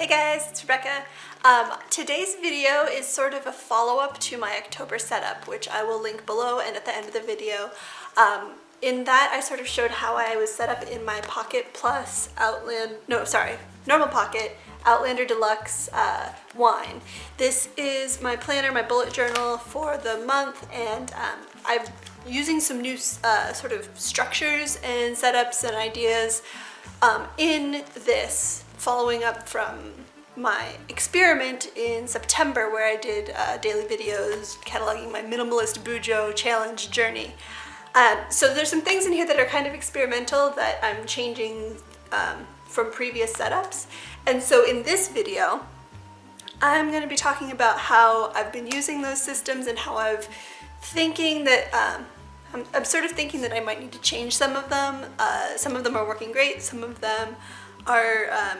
Hey guys, it's Rebecca. Um, today's video is sort of a follow-up to my October setup, which I will link below and at the end of the video. Um, in that, I sort of showed how I was set up in my Pocket Plus Outland, no, sorry, normal Pocket Outlander Deluxe uh, wine. This is my planner, my bullet journal for the month, and um, I'm using some new uh, sort of structures and setups and ideas um, in this following up from my experiment in September where I did uh, daily videos cataloging my minimalist Bujo challenge journey. Um, so there's some things in here that are kind of experimental that I'm changing um, from previous setups. And so in this video, I'm going to be talking about how I've been using those systems and how I've thinking that um, I'm, I'm, sort of thinking that I might need to change some of them. Uh, some of them are working great, some of them are um,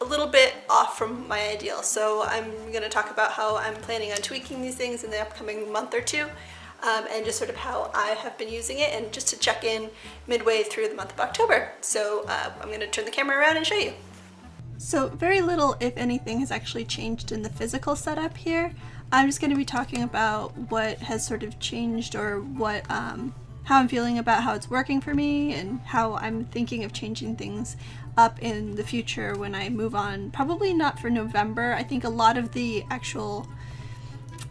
a little bit off from my ideal. So I'm going to talk about how I'm planning on tweaking these things in the upcoming month or two um, and just sort of how I have been using it and just to check in midway through the month of October. So uh, I'm going to turn the camera around and show you. So very little, if anything, has actually changed in the physical setup here. I'm just going to be talking about what has sort of changed or what um, how I'm feeling about how it's working for me and how I'm thinking of changing things up in the future when I move on. Probably not for November. I think a lot of the actual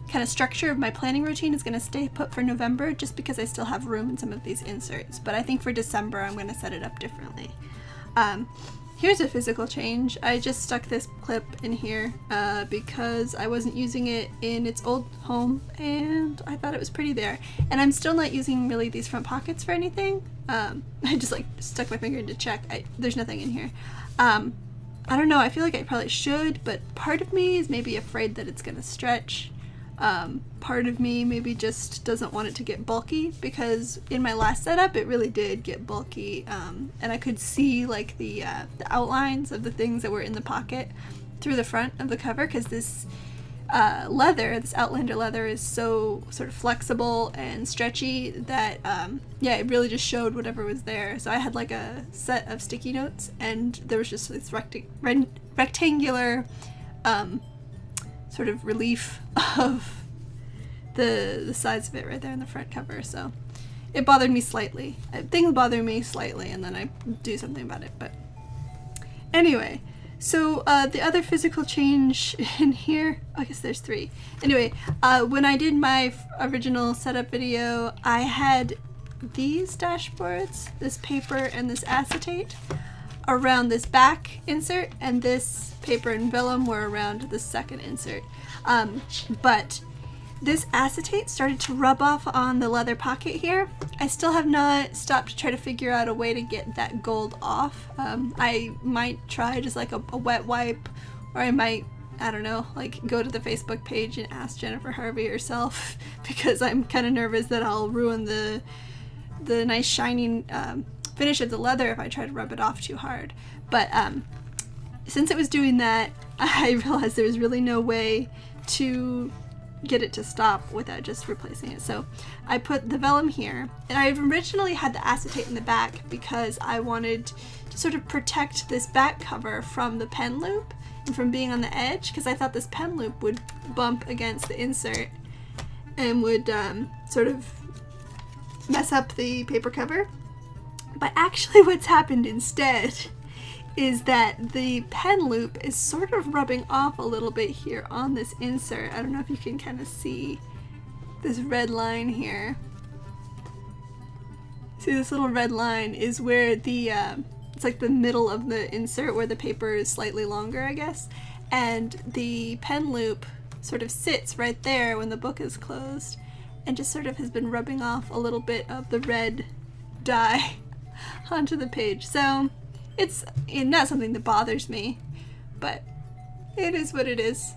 kind of structure of my planning routine is going to stay put for November just because I still have room in some of these inserts. But I think for December I'm going to set it up differently. Um, Here's a physical change. I just stuck this clip in here uh, because I wasn't using it in its old home and I thought it was pretty there. And I'm still not using really these front pockets for anything. Um, I just like stuck my finger in to check. I, there's nothing in here. Um, I don't know, I feel like I probably should, but part of me is maybe afraid that it's gonna stretch. Um, part of me maybe just doesn't want it to get bulky because in my last setup it really did get bulky um, and I could see like the, uh, the outlines of the things that were in the pocket through the front of the cover because this uh, leather, this Outlander leather is so sort of flexible and stretchy that um, yeah it really just showed whatever was there. So I had like a set of sticky notes and there was just this rectangular um, sort of relief of the, the size of it right there in the front cover. So it bothered me slightly. Things bother me slightly and then I do something about it. But anyway, so uh, the other physical change in here, I guess there's three. Anyway, uh, when I did my original setup video, I had these dashboards, this paper and this acetate around this back insert and this paper and vellum were around the second insert. Um, but this acetate started to rub off on the leather pocket here. I still have not stopped to try to figure out a way to get that gold off. Um, I might try just like a, a wet wipe or I might I don't know, like go to the Facebook page and ask Jennifer Harvey herself because I'm kind of nervous that I'll ruin the the nice shining um, finish of the leather if I try to rub it off too hard. But um, since it was doing that, I realized there was really no way to get it to stop without just replacing it. So I put the vellum here, and I originally had the acetate in the back because I wanted to sort of protect this back cover from the pen loop and from being on the edge because I thought this pen loop would bump against the insert and would um, sort of mess up the paper cover. But actually what's happened instead is that the pen loop is sort of rubbing off a little bit here on this insert. I don't know if you can kind of see this red line here. See this little red line is where the, uh, it's like the middle of the insert where the paper is slightly longer, I guess. And the pen loop sort of sits right there when the book is closed and just sort of has been rubbing off a little bit of the red dye onto the page. So it's not something that bothers me, but it is what it is.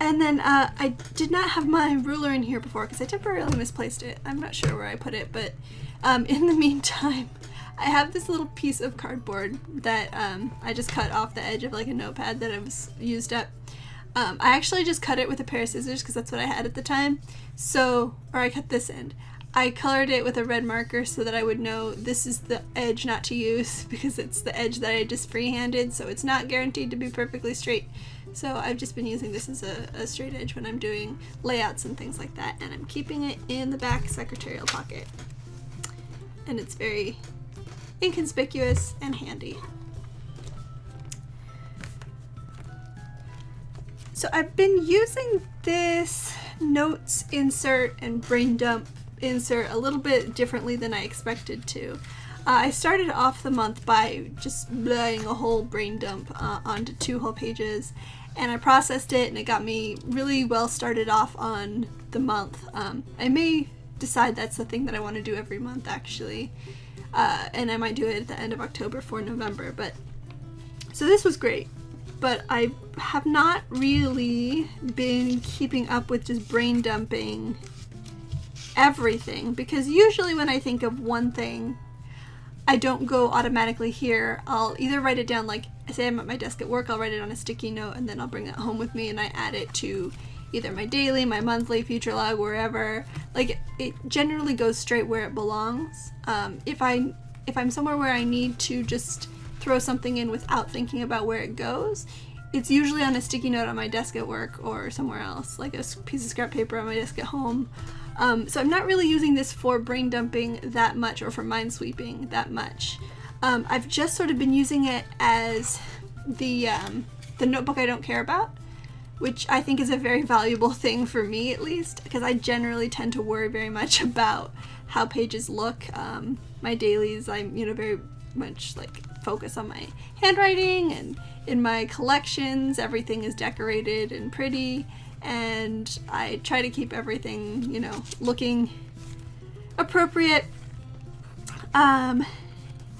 And then uh, I did not have my ruler in here before because I temporarily misplaced it. I'm not sure where I put it, but um, in the meantime, I have this little piece of cardboard that um, I just cut off the edge of like a notepad that I was used up. Um, I actually just cut it with a pair of scissors because that's what I had at the time. So, or I cut this end. I colored it with a red marker so that I would know this is the edge not to use because it's the edge that I just freehanded so it's not guaranteed to be perfectly straight. So I've just been using this as a, a straight edge when I'm doing layouts and things like that and I'm keeping it in the back secretarial pocket. And it's very inconspicuous and handy. So I've been using this notes insert and brain dump insert a little bit differently than I expected to. Uh, I started off the month by just laying a whole brain dump uh, onto two whole pages and I processed it and it got me really well started off on the month. Um, I may decide that's the thing that I want to do every month actually uh, and I might do it at the end of October for November but so this was great but I have not really been keeping up with just brain dumping everything because usually when I think of one thing, I don't go automatically here. I'll either write it down like say I'm at my desk at work, I'll write it on a sticky note and then I'll bring it home with me and I add it to either my daily, my monthly, future log, wherever. Like it generally goes straight where it belongs. Um, if I if I'm somewhere where I need to just throw something in without thinking about where it goes, it's usually on a sticky note on my desk at work or somewhere else, like a piece of scrap paper on my desk at home. Um, so I'm not really using this for brain dumping that much or for mind sweeping that much. Um, I've just sort of been using it as the, um, the notebook I don't care about, which I think is a very valuable thing for me at least, because I generally tend to worry very much about how pages look. Um, my dailies, I'm, you know, very much like focus on my handwriting and in my collections everything is decorated and pretty and I try to keep everything, you know, looking appropriate. Um,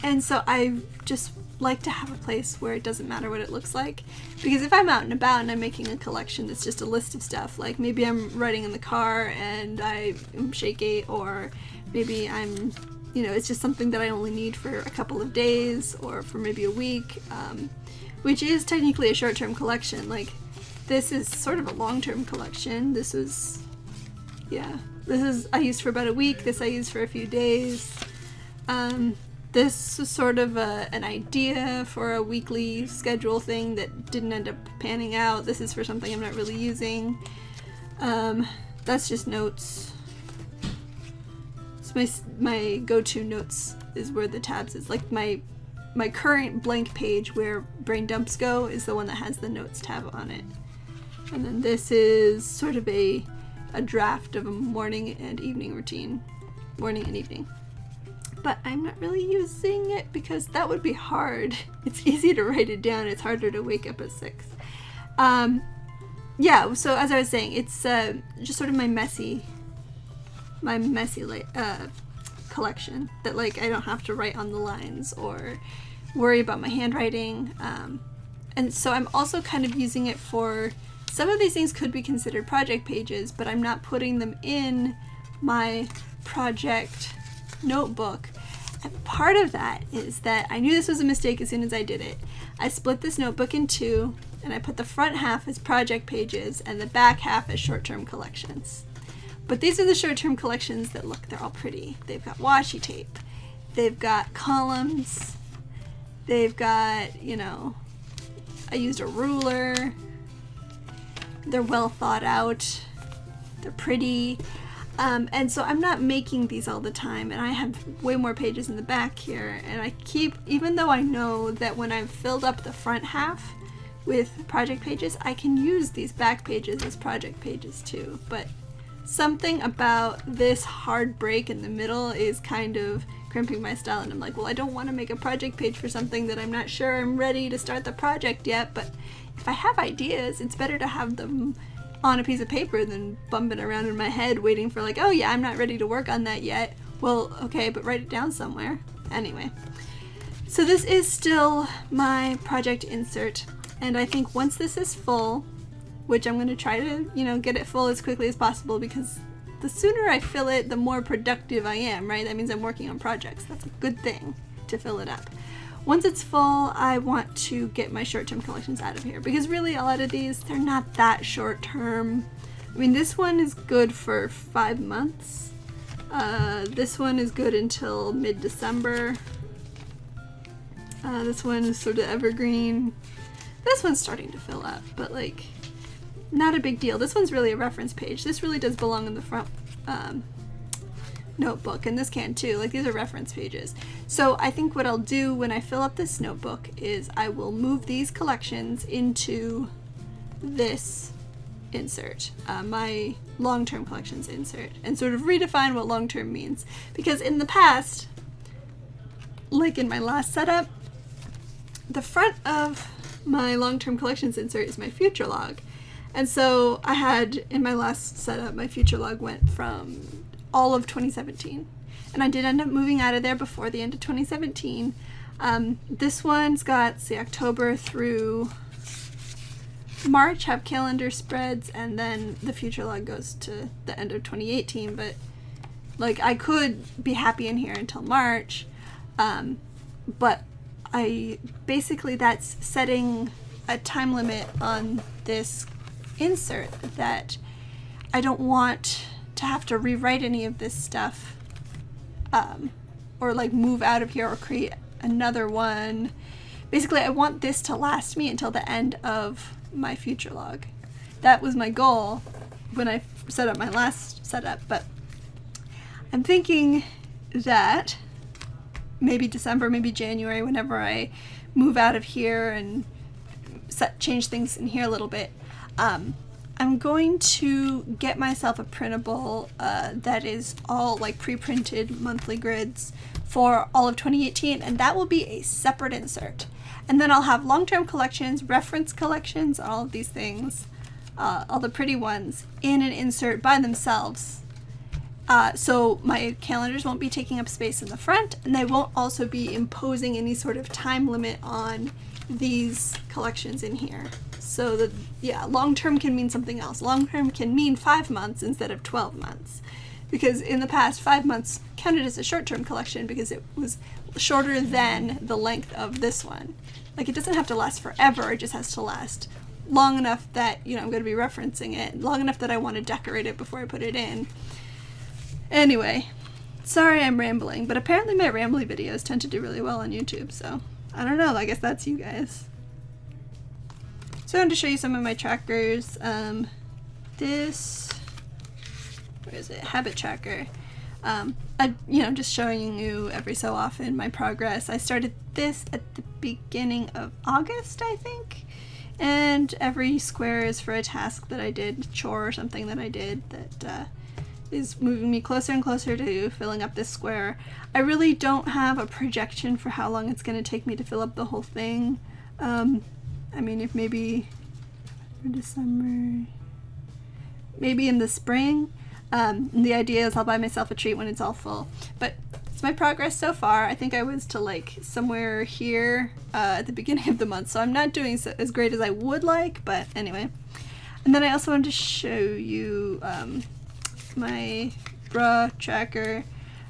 and so I just like to have a place where it doesn't matter what it looks like because if I'm out and about and I'm making a collection that's just a list of stuff like maybe I'm riding in the car and I am shaky or maybe I'm you know it's just something that I only need for a couple of days or for maybe a week um, which is technically a short-term collection like this is sort of a long-term collection. This was, yeah, this is I used for about a week. This I used for a few days. Um, this was sort of a, an idea for a weekly schedule thing that didn't end up panning out. This is for something I'm not really using. Um, that's just notes. It's my, my go-to notes is where the tabs is. Like my my current blank page where brain dumps go is the one that has the notes tab on it. And then this is sort of a, a draft of a morning and evening routine. Morning and evening. But I'm not really using it because that would be hard. It's easy to write it down, it's harder to wake up at 6. Um, yeah, so as I was saying, it's uh, just sort of my messy, my messy uh, collection that like I don't have to write on the lines or worry about my handwriting. Um, and so I'm also kind of using it for some of these things could be considered project pages, but I'm not putting them in my project notebook. And part of that is that I knew this was a mistake as soon as I did it. I split this notebook in two and I put the front half as project pages and the back half as short-term collections. But these are the short-term collections that look, they're all pretty. They've got washi tape, they've got columns, they've got, you know, I used a ruler, they're well thought out. They're pretty. Um, and so I'm not making these all the time and I have way more pages in the back here and I keep, even though I know that when I've filled up the front half with project pages, I can use these back pages as project pages too. But something about this hard break in the middle is kind of crimping my style and I'm like, well, I don't want to make a project page for something that I'm not sure I'm ready to start the project yet, but if I have ideas, it's better to have them on a piece of paper than bumping around in my head waiting for like, oh yeah, I'm not ready to work on that yet. Well, okay, but write it down somewhere. Anyway, so this is still my project insert. And I think once this is full, which I'm going to try to, you know, get it full as quickly as possible because the sooner I fill it, the more productive I am, right? That means I'm working on projects. That's a good thing to fill it up. Once it's full, I want to get my short-term collections out of here because really a lot of these, they're not that short-term. I mean, this one is good for five months. Uh, this one is good until mid-December. Uh, this one is sort of evergreen. This one's starting to fill up, but like, not a big deal. This one's really a reference page. This really does belong in the front um, notebook, and this can too. Like, these are reference pages. So I think what I'll do when I fill up this notebook is I will move these collections into this insert, uh, my long-term collections insert, and sort of redefine what long-term means. Because in the past, like in my last setup, the front of my long-term collections insert is my future log. And so I had, in my last setup, my future log went from all of 2017. And I did end up moving out of there before the end of 2017. Um, this one's got, see, October through March have calendar spreads, and then the future log goes to the end of 2018. But, like, I could be happy in here until March. Um, but I basically that's setting a time limit on this insert that I don't want to have to rewrite any of this stuff um, or like move out of here or create another one. Basically, I want this to last me until the end of my future log. That was my goal when I set up my last setup, but I'm thinking that maybe December, maybe January, whenever I move out of here and set change things in here a little bit. Um, I'm going to get myself a printable uh, that is all like pre-printed monthly grids for all of 2018 and that will be a separate insert. And then I'll have long-term collections, reference collections, all of these things, uh, all the pretty ones in an insert by themselves uh, so my calendars won't be taking up space in the front and they won't also be imposing any sort of time limit on these collections in here. So that, yeah, long term can mean something else. Long term can mean five months instead of 12 months. Because in the past, five months counted as a short term collection because it was shorter than the length of this one. Like it doesn't have to last forever, it just has to last long enough that, you know, I'm going to be referencing it, long enough that I want to decorate it before I put it in. Anyway, sorry I'm rambling, but apparently my rambly videos tend to do really well on YouTube, so I don't know, I guess that's you guys. So I wanted to show you some of my trackers. Um, this, where is it, Habit Tracker. Um, I, you know, just showing you every so often my progress. I started this at the beginning of August, I think. And every square is for a task that I did, chore or something that I did that uh, is moving me closer and closer to filling up this square. I really don't have a projection for how long it's going to take me to fill up the whole thing. Um, I mean, if maybe for December, maybe in the spring. Um, the idea is I'll buy myself a treat when it's all full. But it's my progress so far. I think I was to like somewhere here uh, at the beginning of the month, so I'm not doing so, as great as I would like, but anyway. And then I also wanted to show you um, my bra tracker.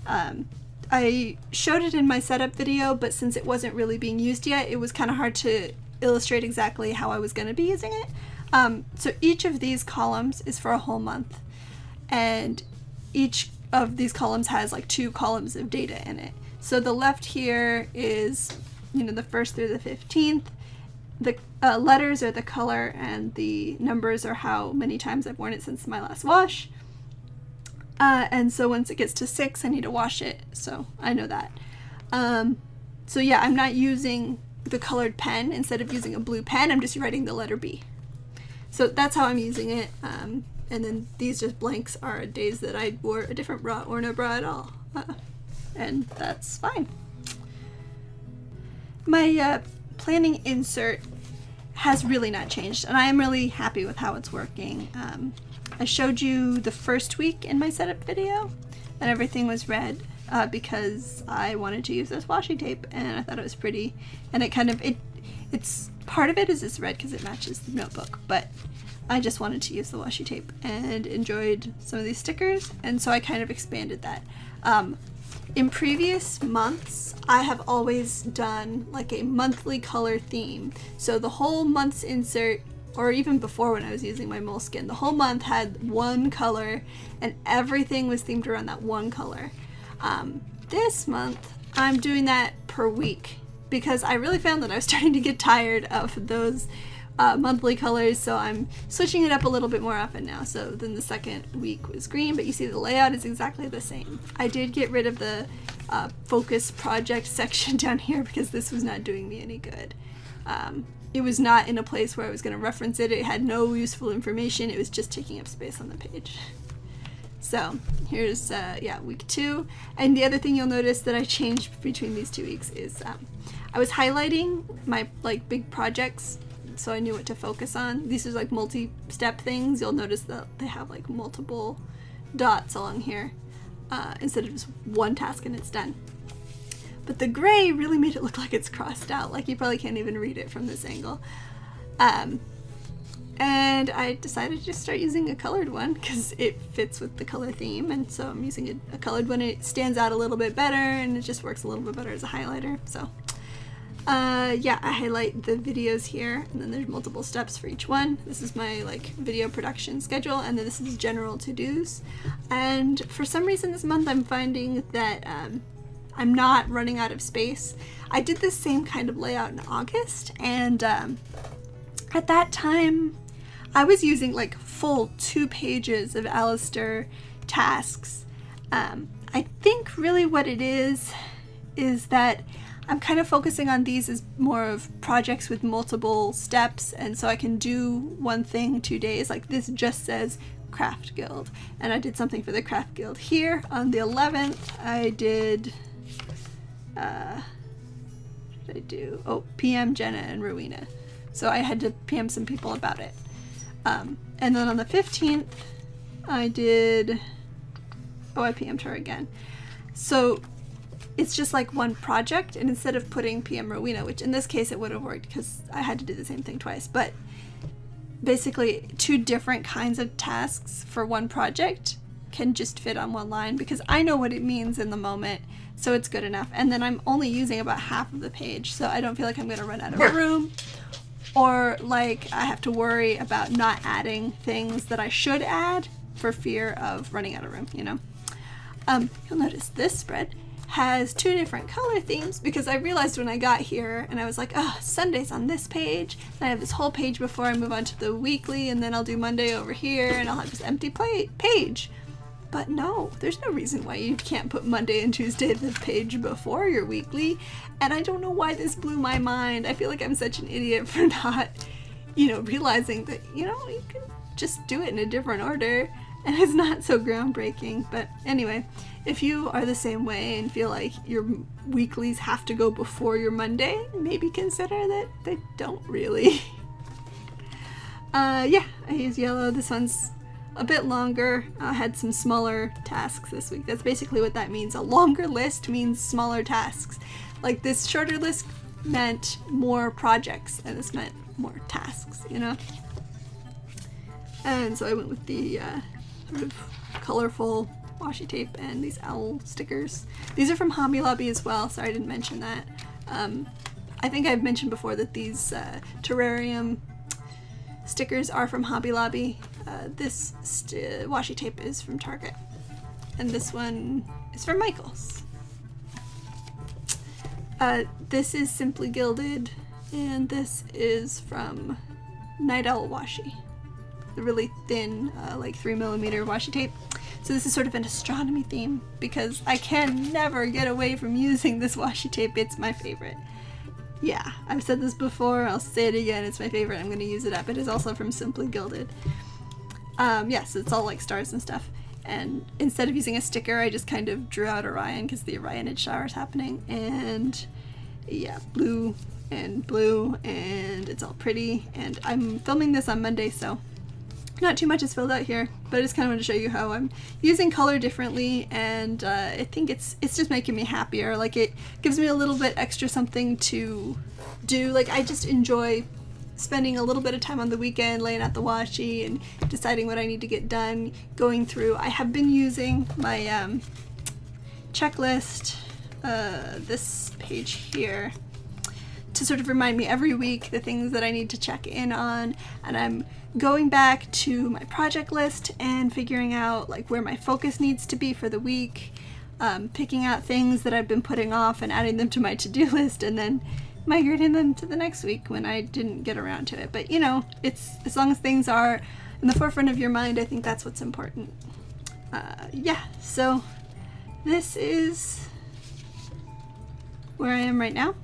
Um, I showed it in my setup video, but since it wasn't really being used yet, it was kind of hard to illustrate exactly how I was going to be using it. Um, so each of these columns is for a whole month, and each of these columns has like two columns of data in it. So the left here is, you know, the first through the 15th. The uh, letters are the color and the numbers are how many times I've worn it since my last wash. Uh, and so once it gets to six, I need to wash it. So I know that. Um, so yeah, I'm not using the colored pen. Instead of using a blue pen, I'm just writing the letter B. So that's how I'm using it. Um, and then these just blanks are days that I wore a different bra or no bra at all. Uh, and that's fine. My uh, planning insert has really not changed and I am really happy with how it's working. Um, I showed you the first week in my setup video and everything was red uh, because I wanted to use this washi tape and I thought it was pretty and it kind of it it's part of it is this red because it matches the notebook but I just wanted to use the washi tape and enjoyed some of these stickers and so I kind of expanded that. Um, in previous months, I have always done like a monthly color theme. So the whole month's insert or even before when I was using my Moleskine, the whole month had one color and everything was themed around that one color. Um, this month, I'm doing that per week because I really found that I was starting to get tired of those uh, monthly colors, so I'm switching it up a little bit more often now. So then the second week was green, but you see the layout is exactly the same. I did get rid of the uh, focus project section down here because this was not doing me any good. Um, it was not in a place where I was going to reference it. It had no useful information. It was just taking up space on the page. So here's, uh, yeah, week two. And the other thing you'll notice that I changed between these two weeks is um, I was highlighting my like big projects so I knew what to focus on. These are like multi-step things. You'll notice that they have like multiple dots along here uh, instead of just one task and it's done. But the gray really made it look like it's crossed out, like you probably can't even read it from this angle. Um, and I decided to just start using a colored one because it fits with the color theme and so I'm using a, a, colored one. It stands out a little bit better and it just works a little bit better as a highlighter. So uh, yeah, I highlight the videos here and then there's multiple steps for each one. This is my like video production schedule and then this is general to-dos. And for some reason this month I'm finding that um, I'm not running out of space. I did the same kind of layout in August and um, at that time I was using like full two pages of Alastair tasks. Um, I think really what it is is that I'm kind of focusing on these as more of projects with multiple steps and so I can do one thing two days like this just says craft guild and I did something for the craft guild here on the 11th I did uh, did I do? Oh PM Jenna and Rowena. So I had to PM some people about it. Um, and then on the 15th, I did, oh, I PM'd her again. So it's just like one project, and instead of putting PM Rowena, which in this case it would have worked because I had to do the same thing twice, but basically two different kinds of tasks for one project can just fit on one line because I know what it means in the moment, so it's good enough. And then I'm only using about half of the page, so I don't feel like I'm going to run out of room or like I have to worry about not adding things that I should add for fear of running out of room, you know. Um, you'll notice this spread has two different color themes because I realized when I got here and I was like, oh, Sunday's on this page, and I have this whole page before I move on to the weekly, and then I'll do Monday over here, and I'll have this empty plate page. But no, there's no reason why you can't put Monday and Tuesday the page before your weekly. And I don't know why this blew my mind. I feel like I'm such an idiot for not, you know, realizing that, you know, you can just do it in a different order and it's not so groundbreaking. But anyway, if you are the same way and feel like your weeklies have to go before your Monday, maybe consider that they don't really. uh, yeah, I use yellow. This one's a bit longer. I had some smaller tasks this week. That's basically what that means. A longer list means smaller tasks. Like this shorter list meant more projects and this meant more tasks, you know? And so I went with the uh, sort of colorful washi tape and these owl stickers. These are from Hobby Lobby as well, sorry I didn't mention that. Um, I think I've mentioned before that these uh, terrarium stickers are from Hobby Lobby. Uh, this washi tape is from Target. And this one is from Michaels. Uh, this is Simply Gilded, and this is from Night Owl Washi. The really thin, uh, like 3 millimeter washi tape. So this is sort of an astronomy theme because I can never get away from using this washi tape. It's my favorite. Yeah, I've said this before, I'll say it again, it's my favorite, I'm going to use it up. It is also from Simply Gilded. Um, yes, it's all like stars and stuff. And instead of using a sticker, I just kind of drew out Orion because the Orionid shower is happening. And yeah, blue and blue, and it's all pretty. And I'm filming this on Monday, so not too much is filled out here, but I just kind of want to show you how I'm using color differently, and uh, I think it's it's just making me happier. Like it gives me a little bit extra something to do. Like I just enjoy spending a little bit of time on the weekend laying out the washi and deciding what I need to get done, going through. I have been using my um, checklist, uh, this page here, to sort of remind me every week the things that I need to check in on and I'm going back to my project list and figuring out like where my focus needs to be for the week um, picking out things that I've been putting off and adding them to my to-do list and then migrating them to the next week when I didn't get around to it. But you know it's as long as things are in the forefront of your mind I think that's what's important. Uh, yeah so this is where I am right now.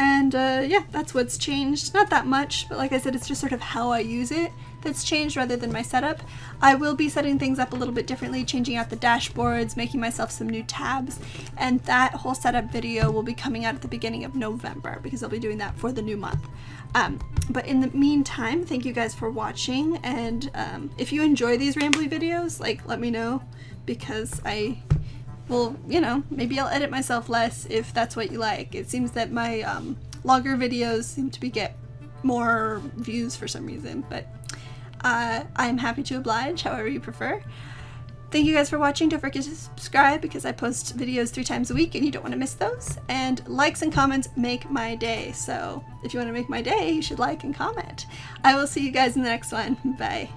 And uh, yeah, that's what's changed. Not that much, but like I said, it's just sort of how I use it that's changed rather than my setup. I will be setting things up a little bit differently, changing out the dashboards, making myself some new tabs, and that whole setup video will be coming out at the beginning of November because I'll be doing that for the new month. Um, but in the meantime, thank you guys for watching, and um, if you enjoy these rambly videos, like let me know because I well, you know, maybe I'll edit myself less if that's what you like. It seems that my um, longer videos seem to be get more views for some reason, but uh, I'm happy to oblige however you prefer. Thank you guys for watching. Don't forget to subscribe because I post videos three times a week and you don't want to miss those. And likes and comments make my day. So if you want to make my day, you should like and comment. I will see you guys in the next one. Bye.